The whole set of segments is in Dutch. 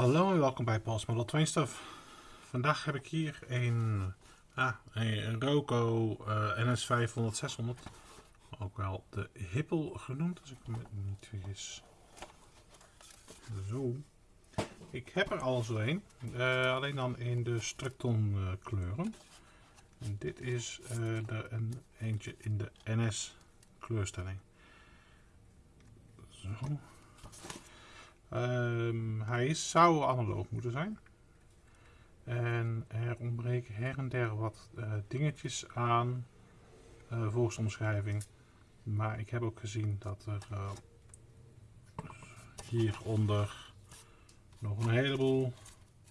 Hallo en welkom bij Paul's Model Stuff. Vandaag heb ik hier een, ah, een Roco uh, NS500-600, ook wel de Hippel genoemd als ik me niet vergis. Zo. Ik heb er al zo een, uh, alleen dan in de Structon uh, kleuren. En dit is er een eentje in de NS kleurstelling. Zo. Um, hij zou analoog moeten zijn. En er ontbreken her en der wat uh, dingetjes aan uh, volgens de omschrijving. Maar ik heb ook gezien dat er uh, hieronder nog een heleboel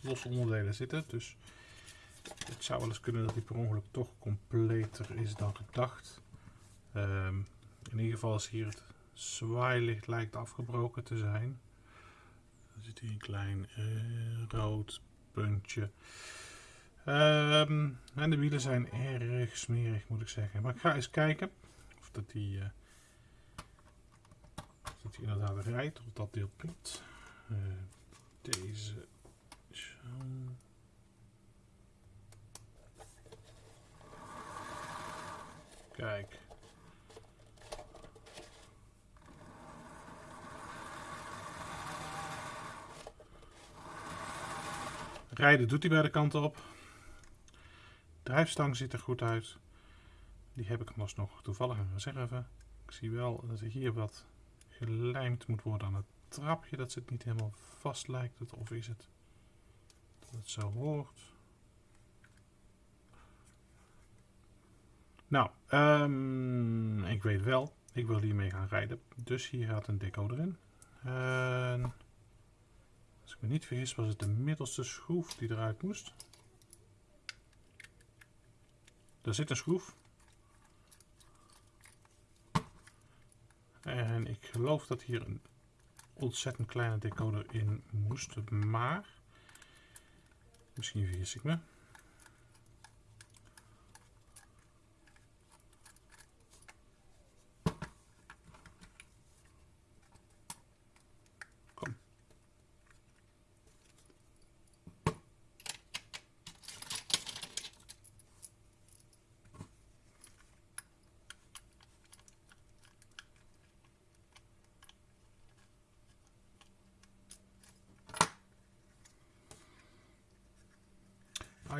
losse onderdelen zitten. Dus het zou wel eens kunnen dat hij per ongeluk toch completer is dan gedacht. Um, in ieder geval is hier het zwaailicht lijkt afgebroken te zijn. Er zit hier een klein uh, rood puntje. Um, en de wielen zijn erg smerig moet ik zeggen. Maar ik ga eens kijken of dat die, of dat die inderdaad rijdt. Of dat deel piept. Uh, deze zo. Kijk. Rijden doet hij bij de kant op. Drijfstang ziet er goed uit. Die heb ik nog toevallig een reserve. Ik zie wel dat er hier wat gelijmd moet worden aan het trapje. Dat zit niet helemaal vast lijkt het. Of is het dat het zo hoort. Nou, um, ik weet wel. Ik wil hiermee gaan rijden. Dus hier gaat een decoder in. En als ik me niet vergis was het de middelste schroef die eruit moest. Daar zit een schroef. En ik geloof dat hier een ontzettend kleine decoder in moest, maar misschien vergis ik me.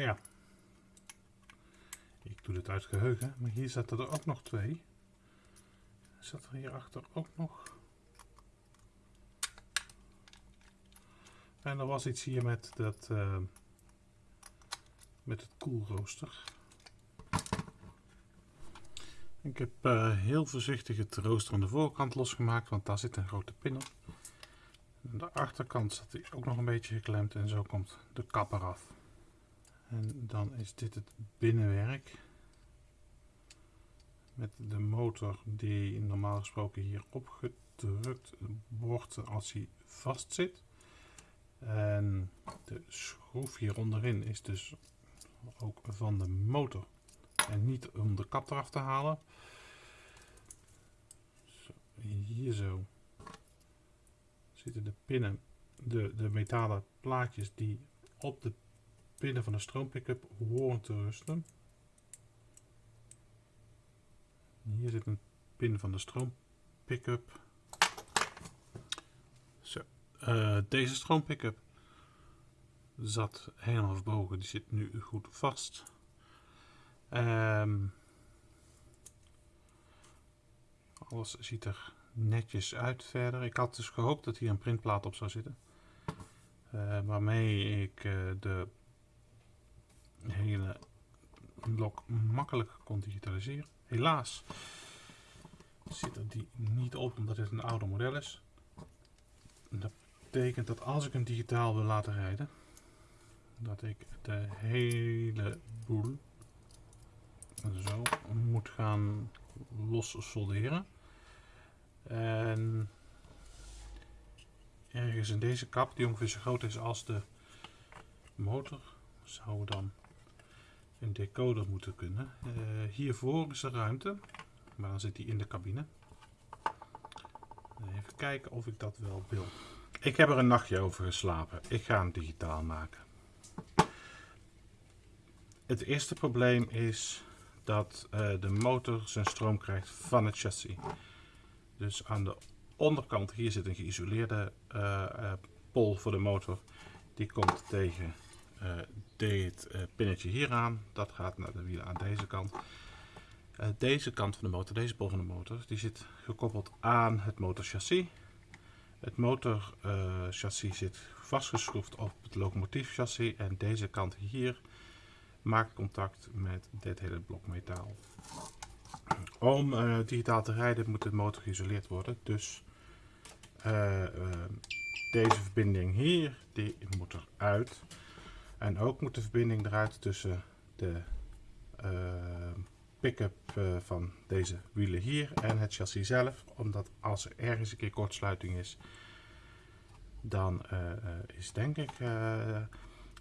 Oh ja. Ik doe dit uit geheugen, maar hier zaten er ook nog twee. Zat er hierachter ook nog? En er was iets hier met dat uh, met het koelrooster. Ik heb uh, heel voorzichtig het rooster aan de voorkant losgemaakt, want daar zit een grote pin op. Aan de achterkant zat hij ook nog een beetje geklemd en zo komt de kap eraf. En dan is dit het binnenwerk. Met de motor die normaal gesproken hier opgedrukt wordt als hij vast zit. En de schroef hier onderin is dus ook van de motor. En niet om de kap eraf te halen. Zo, hier zo zitten de pinnen, de, de metalen plaatjes die op de pinnen van de stroompickup horen te rusten. Hier zit een pin van de stroompickup. Zo, uh, deze stroompickup zat helemaal verbogen, die zit nu goed vast. Um, alles ziet er netjes uit verder. Ik had dus gehoopt dat hier een printplaat op zou zitten. Uh, waarmee ik uh, de hele blok makkelijk kon digitaliseren. Helaas zit er die niet op omdat dit een oude model is. Dat betekent dat als ik hem digitaal wil laten rijden, dat ik de hele boel zo moet gaan los solderen. En ergens in deze kap, die ongeveer zo groot is als de motor, zou dan een decoder moeten kunnen. Uh, hiervoor is er ruimte, maar dan zit hij in de cabine. Even kijken of ik dat wel wil. Ik heb er een nachtje over geslapen. Ik ga hem digitaal maken. Het eerste probleem is dat uh, de motor zijn stroom krijgt van het chassis. Dus aan de onderkant hier zit een geïsoleerde pol voor de motor. Die komt tegen dit pinnetje hier aan. Dat gaat naar de wielen aan deze kant. deze kant van de motor, deze pol van de motor, die zit gekoppeld aan het motorchassis. Het motorchassis zit vastgeschroefd op het locomotiefchassis en deze kant hier maakt contact met dit hele blok metaal. Om digitaal te rijden moet de motor geïsoleerd worden. Dus deze verbinding hier, die moet eruit. En ook moet de verbinding eruit tussen de pick-up van deze wielen hier en het chassis zelf. Omdat als er ergens een keer kortsluiting is, dan is denk ik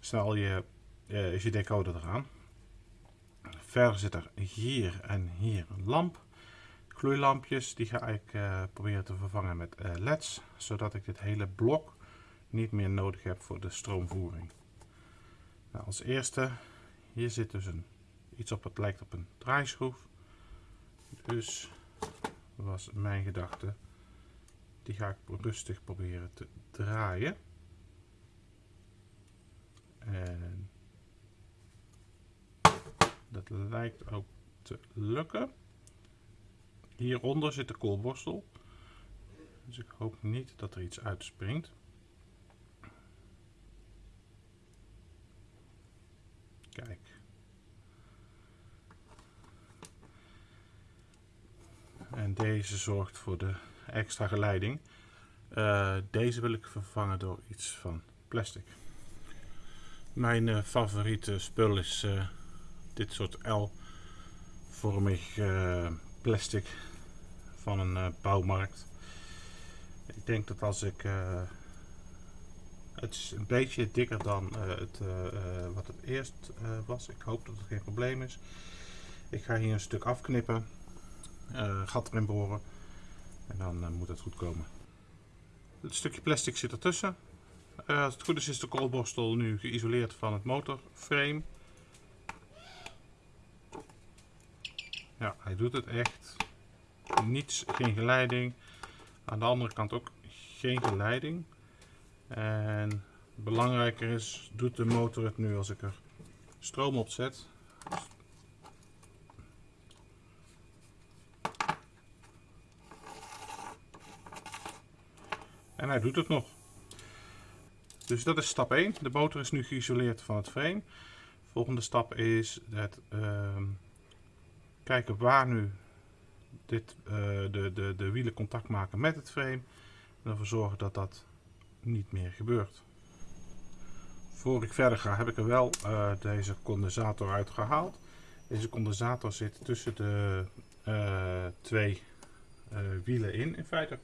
snel je is je decoder eraan. Verder zit er hier en hier een lamp. Gloeilampjes, die ga ik proberen te vervangen met leds, zodat ik dit hele blok niet meer nodig heb voor de stroomvoering. Nou, als eerste, hier zit dus een, iets op, het lijkt op een draaischroef. Dus was mijn gedachte, die ga ik rustig proberen te draaien. En dat lijkt ook te lukken. Hieronder zit de koolborstel. Dus ik hoop niet dat er iets uitspringt. Kijk. En deze zorgt voor de extra geleiding. Uh, deze wil ik vervangen door iets van plastic. Mijn uh, favoriete spul is uh, dit soort L-vormig plastic van een bouwmarkt. Ik denk dat als ik het is een beetje dikker dan het, wat het eerst was. Ik hoop dat het geen probleem is. Ik ga hier een stuk afknippen, gat erin boren en dan moet het goed komen. Het stukje plastic zit ertussen. als het goed is is de koolborstel nu geïsoleerd van het motorframe. Ja, hij doet het echt. Niets, geen geleiding. Aan de andere kant ook geen geleiding. En belangrijker is, doet de motor het nu als ik er stroom op zet. En hij doet het nog. Dus dat is stap 1. De motor is nu geïsoleerd van het frame. Volgende stap is het uh, kijken waar nu dit, uh, de, de, de wielen contact maken met het frame. En ervoor zorgen dat dat niet meer gebeurt. Voor ik verder ga heb ik er wel uh, deze condensator uitgehaald. Deze condensator zit tussen de uh, twee wielen in in feite.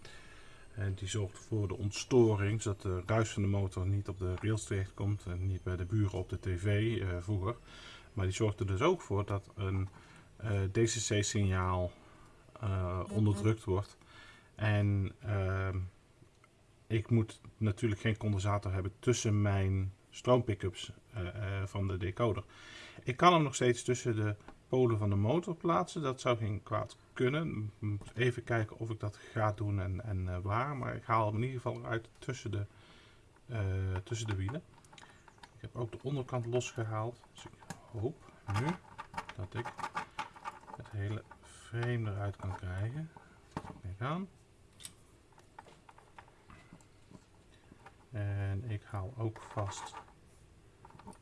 En die zorgt voor de ontstoring, zodat de ruis van de motor niet op de rails terecht komt en niet bij de buren op de tv vroeger. Maar die zorgt er dus ook voor dat een eh, DCC-signaal eh, onderdrukt wordt. En uh, ik moet natuurlijk geen condensator hebben tussen mijn stroompickups uh, van de decoder. Ik kan hem nog steeds tussen de polen van de motor plaatsen. Dat zou geen kwaad kunnen. Even kijken of ik dat ga doen en, en waar. Maar ik haal hem in ieder geval uit tussen de, tussen de wielen. Ik heb ook de onderkant losgehaald. Dus ik hoop nu dat ik het hele frame eruit kan krijgen. Kijk aan. En ik haal ook vast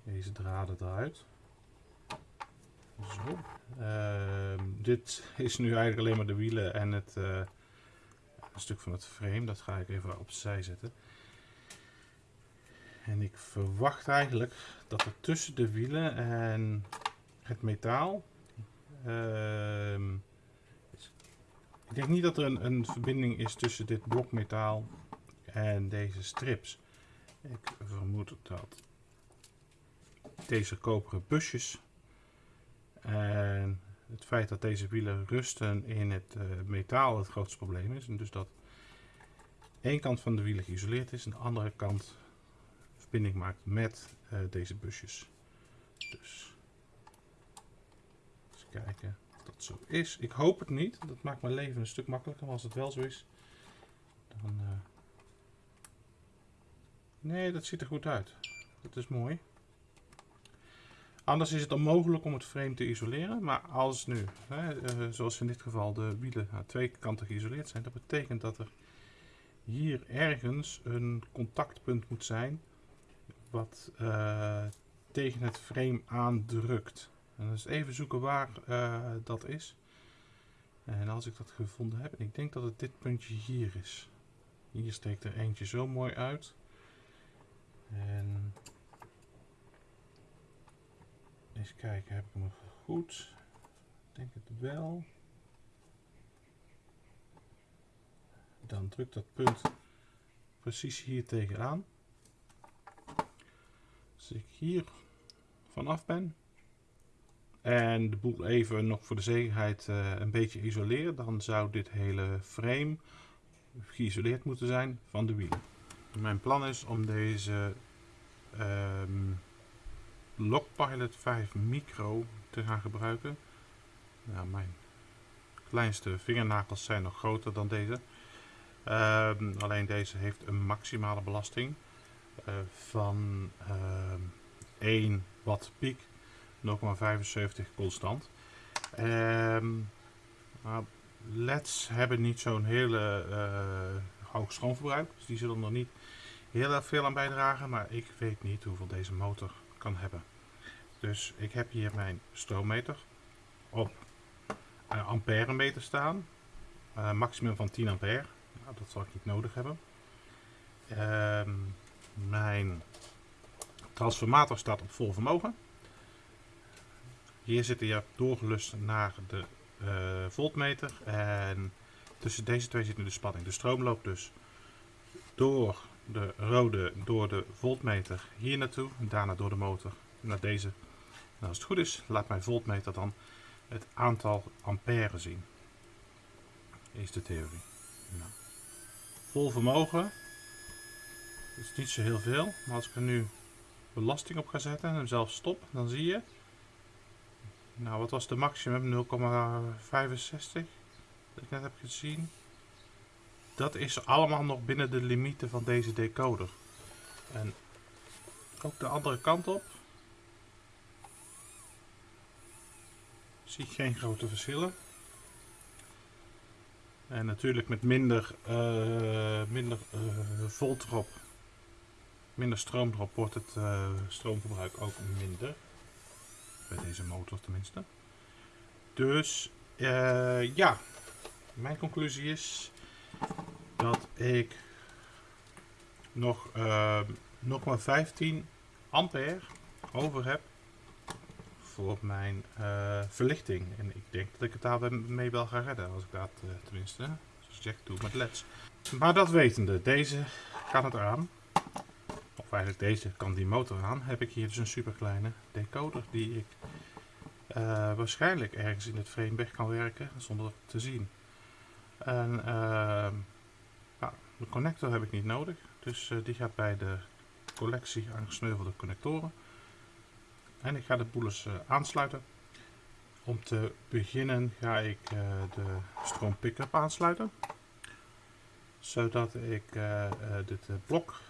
deze draden eruit. Zo. Uh, dit is nu eigenlijk alleen maar de wielen en het uh, een stuk van het frame. Dat ga ik even opzij zetten. En ik verwacht eigenlijk dat er tussen de wielen en het metaal Uh, ik denk niet dat er een, een, verbinding is tussen dit blokmetaal en deze strips. Ik vermoed dat deze koperen busjes en het feit dat deze wielen rusten in het uh, metaal het grootste probleem is. En dus dat één kant van de wielen geïsoleerd is en de andere kant verbinding maakt met uh, deze busjes. Dus eens kijken of dat zo is. Ik hoop het niet. Dat maakt mijn leven een stuk makkelijker. Maar als het wel zo is, dan... Nee, dat ziet er goed uit. Dat is mooi. Anders is het onmogelijk om het frame te isoleren. Maar als nu, hè, uh, zoals in dit geval, de wielen aan twee kanten geïsoleerd zijn, dat betekent dat er hier ergens een contactpunt moet zijn wat uh, tegen het frame aandrukt. En is even zoeken waar uh, dat is. En als ik dat gevonden heb, ik denk dat het dit puntje hier is. Hier steekt er eentje zo mooi uit. En eens kijken, heb ik hem goed? Ik denk het wel. Dan drukt dat punt precies hier tegenaan. Als ik hier vanaf ben en de boel even nog voor de zekerheid uh, een beetje isoleer, dan zou dit hele frame geïsoleerd moeten zijn van de wielen. Mijn plan is om deze um, Lockpilot 5 Micro te gaan gebruiken. Mijn kleinste vingernagels zijn nog groter dan deze. Um, alleen deze heeft een maximale belasting uh, van uh, 1 watt piek, 0,75 constant. Um, LED's hebben niet zo'n hele uh, hoog stroomverbruik, dus die zullen er niet heel erg veel aan bijdragen, maar ik weet niet hoeveel deze motor kan hebben. Dus ik heb hier mijn stroommeter op uh, ampère meter staan, uh, maximum van 10 ampère. Nou, dat zal ik niet nodig hebben. Uh, mijn transformator staat op vol vermogen. Hier zit hij doorgelust naar de uh, voltmeter. En tussen deze twee zit nu de spanning. De stroom loopt dus door de rode, door de voltmeter hier naartoe. En daarna door de motor naar deze. En als het goed is, laat mijn voltmeter dan het aantal ampère zien. Is de theorie. Nou vol vermogen. Dat is niet zo heel veel. Maar als ik er nu belasting op ga zetten en hem zelf stop, dan zie je. Nou, wat was de maximum? 0,65 dat ik net heb gezien. Dat is allemaal nog binnen de limieten van deze decoder. En ook de andere kant op. Zie ik geen grote verschillen. En natuurlijk met minder, uh, minder uh, volt erop, minder stroom erop, wordt het uh, stroomverbruik ook minder. Bij deze motor tenminste. Dus ja, mijn conclusie is dat ik nog 0,15 ampère over heb voor mijn uh, verlichting. En ik denk dat ik het daarmee wel ga redden, als ik dat uh, tenminste, zoals doet met leds. Maar dat wetende, deze kan het aan. Of eigenlijk deze kan die motor aan. Heb ik hier dus een super kleine decoder die ik uh, waarschijnlijk ergens in het frame weg kan werken zonder te zien. En nou, de connector heb ik niet nodig, dus die gaat bij de collectie aangesneuvelde connectoren. En ik ga de boelens uh, aansluiten. Om te beginnen ga ik uh, de stroom pick-up aansluiten. Zodat ik dit blok,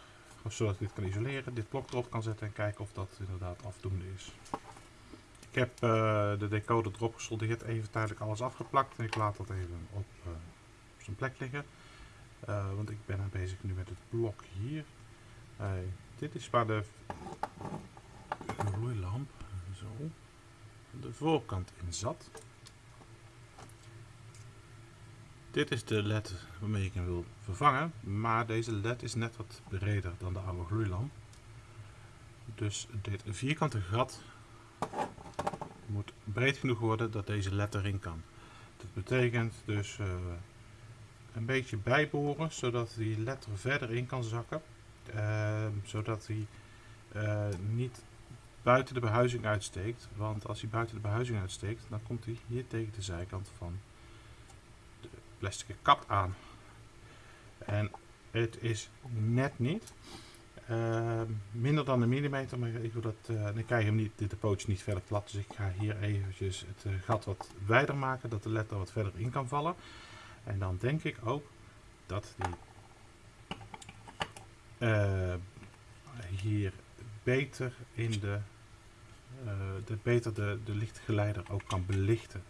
zodat ik dit kan isoleren, dit blok erop kan zetten en kijken of dat inderdaad afdoende is. Ik heb de decoder erop gesoldeerd, even tijdelijk alles afgeplakt en ik laat dat even op zijn plek liggen. Want ik ben bezig nu met het blok hier. dit is waar de gloeilamp. Zo. De voorkant in zat. Dit is de led waarmee ik hem wil vervangen. Maar deze led is net wat breder dan de oude gloeilamp. Dus dit vierkante gat moet breed genoeg worden dat deze led erin kan. Dat betekent dus uh, een beetje bijboren zodat die led er verder in kan zakken. Uh, zodat hij uh, niet buiten de behuizing uitsteekt. Want als hij buiten de behuizing uitsteekt, dan komt hij hier tegen de zijkant van de plastic kap aan. En Het is net niet. Ehm, minder dan een millimeter, maar ik, wil dat, uh, dan krijg hem niet, de pootje niet verder plat. Dus ik ga hier eventjes het uh, gat wat wijder maken, dat de letter wat verder in kan vallen. En dan denk ik ook dat die uh, hier beter in de, de beter de, de lichtgeleider ook kan belichten.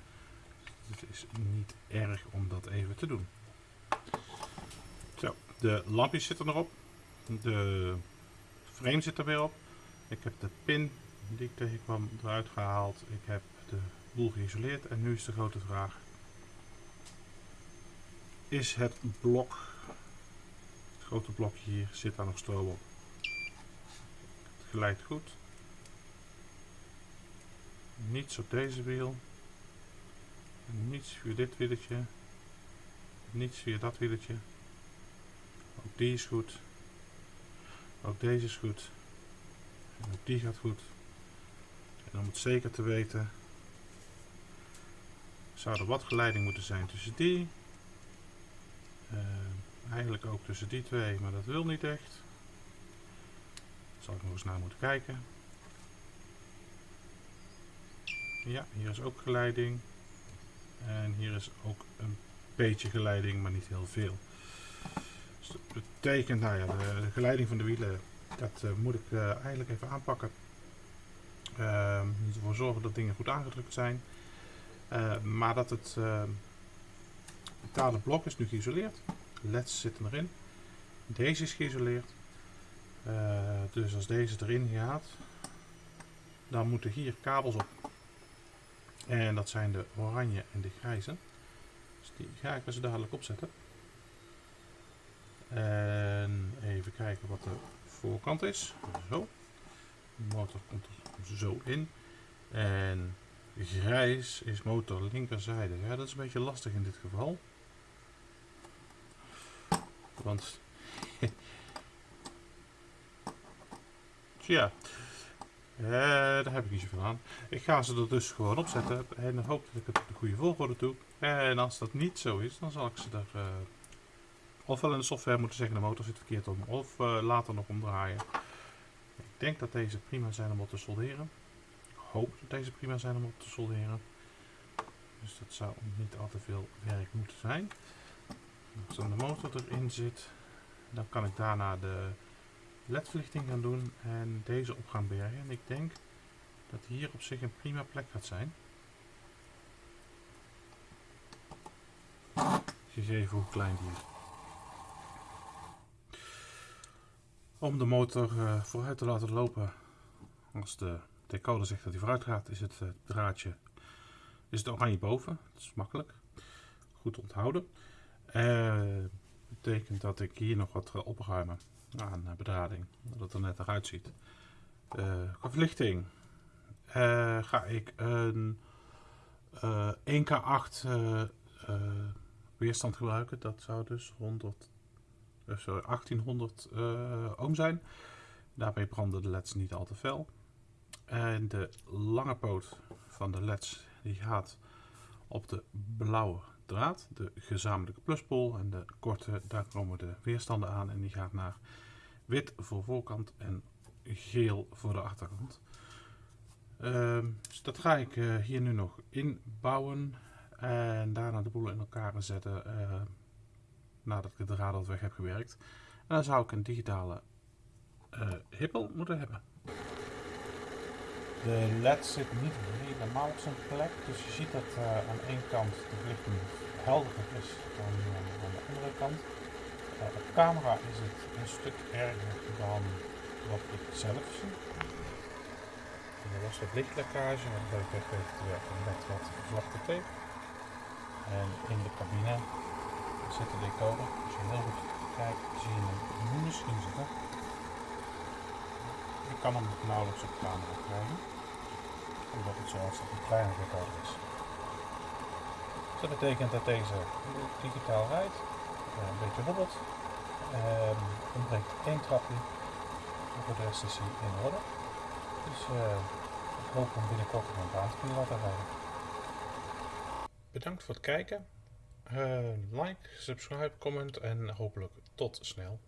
Het is niet erg om dat even te doen. Zo, de lampjes zitten erop. De frame zit er weer op. Ik heb de pin die ik tegenkwam eruit gehaald. Ik heb de boel geïsoleerd. En nu is de grote vraag. Is het blok, het grote blokje hier, zit daar nog stroom op? Het glijdt goed. Niets op deze wiel. Niets via dit wieltje. Niets via dat wieltje. Ook die is goed. Ook deze is goed. En ook die gaat goed. En om het zeker te weten, zou er wat geleiding moeten zijn tussen die. Uh, eigenlijk ook tussen die twee, maar dat wil niet echt. Zal ik nog eens naar moeten kijken. Ja, hier is ook geleiding. En hier is ook een beetje geleiding, maar niet heel veel. Dus dat betekent, nou ja, de, geleiding van de wielen, dat uh, moet ik uh, eigenlijk even aanpakken. Moet ervoor zorgen dat dingen goed aangedrukt zijn. Maar dat het betaalde blok is nu geïsoleerd. LEDs zitten erin. Deze is geïsoleerd. dus als deze erin gaat, dan moeten hier kabels op. En dat zijn de oranje en de grijze. Dus die ga ik zo dadelijk opzetten. En even kijken wat de voorkant is. Zo. De motor komt er zo in. En grijs is motor linkerzijde. Ja, dat is een beetje lastig in dit geval. Want... Tja. Uh, daar heb ik niet zoveel aan. Ik ga ze er dus gewoon opzetten en hoop dat ik het op de goede volgorde doe. En als dat niet zo is, dan zal ik ze er uh, ofwel in de software moeten zeggen de motor zit verkeerd om, of uh, later nog omdraaien. Ik denk dat deze prima zijn om op te solderen. Ik hoop dat deze prima zijn om op te solderen. Dus dat zou niet al te veel werk moeten zijn. Als dan de motor erin zit, dan kan ik daarna de ledverlichting gaan doen en deze op gaan bergen. En ik denk dat hier op zich een prima plek gaat zijn. Gegeven hoe klein die is. Om de motor uh, vooruit te laten lopen, als de decoder zegt dat hij vooruit gaat, is het uh, draadje is het oranje boven. Dat is makkelijk. Goed onthouden. Uh, betekent dat ik hier nog wat opruimen aan bedrading. Dat het er net eruit ziet. qua verlichting ga ik een 1K8 weerstand gebruiken. Dat zou dus 100 sorry, 1800 uh, ohm zijn. Daarmee branden de leds niet al te fel. En de lange poot van de leds die gaat op de blauwe draad, de gezamenlijke pluspol. En de korte, daar komen de weerstanden aan en die gaat naar wit voor voorkant en geel voor de achterkant. Uh, dus dat ga ik uh, hier nu nog inbouwen en daarna de boel in elkaar zetten. Uh, nadat ik de draad weg heb gewerkt. En dan zou ik een digitale uh, hippel moeten hebben. De led zit niet helemaal op zijn plek, dus je ziet dat uh, aan één kant de verlichting helderder is dan uh, aan de andere kant. op camera is het een stuk erger dan wat ik zelf zie. Er was wat lichtlekkage, ik heb even met wat zwarte tape. En in de cabine zit de decoder. Als je heel goed kijkt, zie je hem misschien zitten. Ik kan hem nauwelijks op camera krijgen, omdat het zoals dat een kleine decoder is. Dat betekent dat deze digitaal rijdt, eh, een beetje hobbelt. Um, ontbreekt één trapje, voor de rest is hij in orde. Dus uh, ik hoop hem binnenkort een baan te kunnen laten rijden. Bedankt voor het kijken. Uh, like, subscribe, comment en hopelijk tot snel.